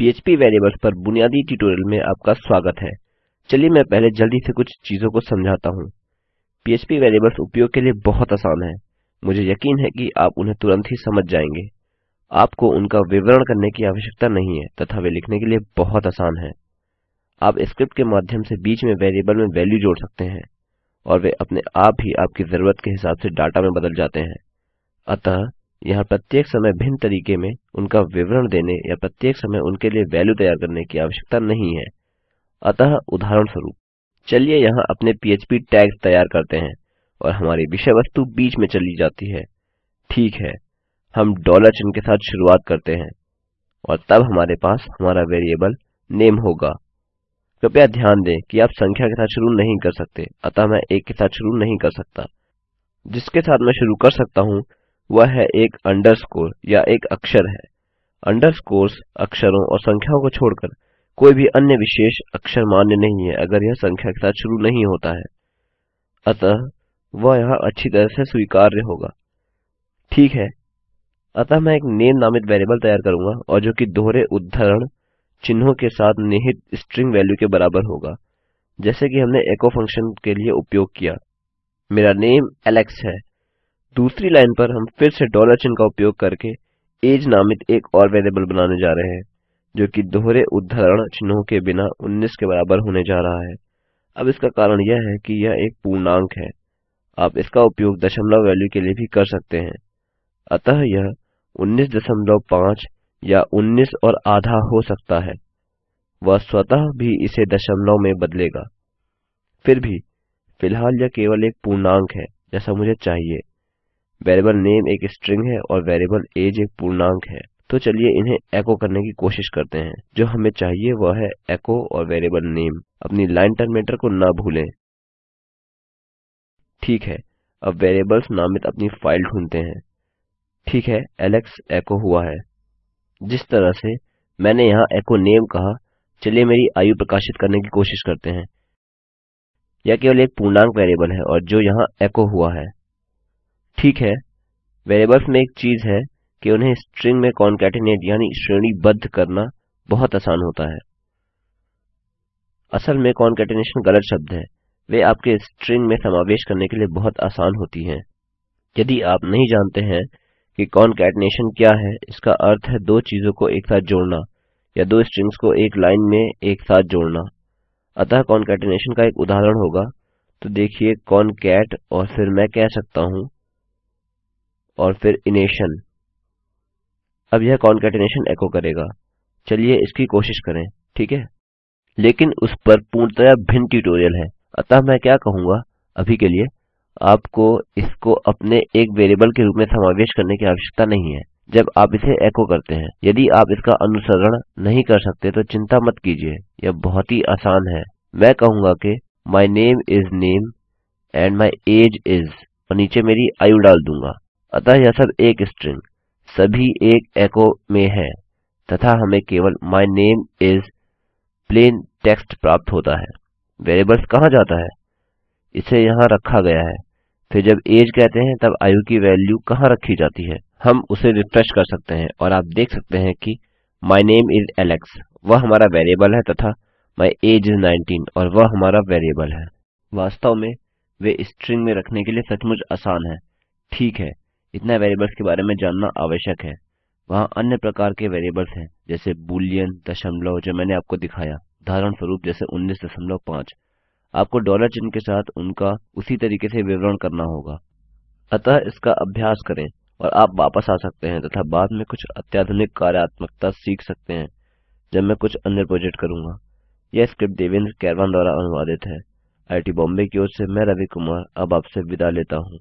PHP variables पर बुनियादी tutorial में आपका स्वागत है। चलिए मैं पहले जल्दी से कुछ चीज़ों को समझाता हूँ। PHP वेरिएबल्स उपयोग के लिए बहुत आसान है। मुझे यकीन है कि आप उन्हें तुरंत ही समझ जाएँगे। आपको उनका विवरण करने की आवश्यकता नहीं है तथा वे लिखने के लिए बहुत आसान है। आप स्क्रिप्ट के माध्यम से बीच में वेरिएबल में वैल्यू जोड़ सकते हैं और वे अपने आप ही आपकी ज़रूरत के हिसाब से डाटा में बदल जाते हैं। अतः यहाँ प्रत्येक समय भिन्न तरीके में उनका विवरण देने या प्रत्येक समय उनके लिए वैल्यू तैयार करने की आवश्यकता नहीं है। अतः उदाहरणस्वरूप, चलिए यहाँ अपने पीएचपी टैग्स तैयार करते हैं और हमारी विषय वस्तु बीच में चली जाती है। ठीक है, हम डॉलर चिन्ह के साथ शुरुआत करते हैं और तब हमारे पास हमारा वेरिएबल नेम होगा। कृपया ध्यान दें कि आप संख्या के साथ शुरू नहीं कर सकते, अतः मैं एक के साथ शुरू नहीं कर सकता। जिसके साथ मैं शुरू कर सकता हूँ वह है एक अंडरस्कोर या एक अक्षर है। अंडरस्कोर्स अक्षरों और संख्याओं को छोड़कर कोई भी अन्य विशेष अक्षर मान्य नहीं है अगर यह संख्या के साथ शुरू नहीं होता है। अतः वह यहाँ अच्छी तरह से स्वीकार्य होगा। ठीक है। अतः मैं एक नेम नामित वेरिएबल तैयार करूँगा और जो कि दोहरे उद्धरण चिन्हों के साथ निहित स्ट्रिंग वैल्यू के बराबर होगा। जैसे कि हमने एको फ़ंक्शन के लिए उपयोग किया। मेरा नेम एलेक्स है। दूसरी लाइन पर हम फिर से डॉलर चिन्ह का उपयोग करके एज नामित एक और वेरिएबल बनाने जा रहे हैं, जो कि दोहरे उद्धरण चिन्हों के बिना 19 के बराबर होने जा रहा है। अब इसका कारण यह है कि यह एक पूर्णांक है। आप इसका उपयोग दशमलव वैल्यू के लिए भी कर सकते हैं। अतः यह 19.5 या 19 और आधा हो सकता है। वह स्वतः भी इसे दशमलव में बदलेगा। फिर भी, फ़िलहाल यह केवल एक पूर्णांक है, जैसा मुझे चाहिए। वेरिएबल नेम एक स्ट्रिंग है और वेरिएबल एज एक पूर्णांक है। तो चलिए इन्हें एको करने की कोशिश करते हैं। जो हमें चाहिए वह है एको और वेरिएबल नेम। अपनी लाइन टर्मिनेटर को ना भूलें। ठीक है, अब वेरिएबल्स नामित अपनी फ़ाइल ढूंढते हैं। ठीक है एलेक्स एको हुआ है। जिस तरह से मैंने यहाँ एको नेम कहा, चलिए मेरी आयु प्रकाशित करने की कोशिश करते हैं। यह केवल एक पूर्णांक वेरिएबल है और जो यहाँ एको हुआ है। ठीक है वेरिएबल्स में एक चीज़ है कि उन्हें स्ट्रिंग में कॉन्केटिनेट यानी श्रेणीबद्ध करना बहुत आसान होता है। असल में कॉन्केटिनेशन गलत शब्द है। वे आपके स्ट्रिंग में समावेश करने के लिए बहुत आसान होती हैं। यदि आप नहीं जानते हैं कि कॉन्केटिनेशन क्या है, इसका अर्थ है दो चीज़ों को एक साथ जोड़ना या दो स्ट्रिंग्स को एक लाइन में एक साथ जोड़ना। अतः कॉन्केटिनेशन का एक उदाहरण होगा। तो देखिए कॉनकैट और फिर मैं कह सकता हूँ और फिर इनेशन अब यह कॉन्केटेनेशन एको करेगा। चलिए इसकी कोशिश करें, ठीक है? लेकिन उस पर पूर्णतया भिन्न ट्यूटोरियल है। अतः मैं क्या कहूँगा, अभी के लिए आपको इसको अपने एक वेरिएबल के रूप में समावेश करने की आवश्यकता नहीं है। जब आप इसे एको करते हैं, यदि आप इसका अनुसरण नहीं कर सकते तो चिंता मत कीजिए। यह बहुत ही आसान है। मैं कहूँगा कि my name is name and my age is और नीचे मेरी आयु डाल दूँगा। अतः यह सब एक स्ट्रिंग, सभी एक एको में है, तथा हमें केवल my name is plain text प्राप्त होता है। वेरिएबल्स कहाँ जाता है? इसे यहाँ रखा गया है। फिर जब एज कहते हैं, तब आयु की वैल्यू कहाँ रखी जाती है? हम उसे रिफ्रेश कर सकते हैं, और आप देख सकते हैं कि माय नेम इज़ एलेक्स वह हमारा वेरिएबल है तथा माय एज इज़ 19 और वह हमारा वेरिएबल है। वास्तव में वे स्ट्रिंग में रखने के लिए सचमुच आसान है। ठीक है। इतना वेरिएबल्स के बारे में जानना आवश्यक है। वहाँ अन्य प्रकार के वेरिएबल्स हैं, जैसे बूलियन दशमलव, जो मैंने आपको दिखाया। उदाहरण स्वरूप जैसे उन्नीस दशमलव पाँच। आपको डॉलर चिन्ह के साथ उनका उसी तरीके से विवरण करना होगा। अतः इसका अभ्यास करें और आप वापस आ सकते हैं तथा बाद में कुछ अत्याधुनिक कार्यात्मकता सीख सकते हैं, जब मैं कुछ अन्य प्रोजेक्ट करूँगा। यह स्क्रिप्ट देवेंद्र कैरवान द्वारा अनुवादित है। आईटी बॉम्बे की ओर से मैं रवि कुमार, अब आपसे विदा लेता हूँ।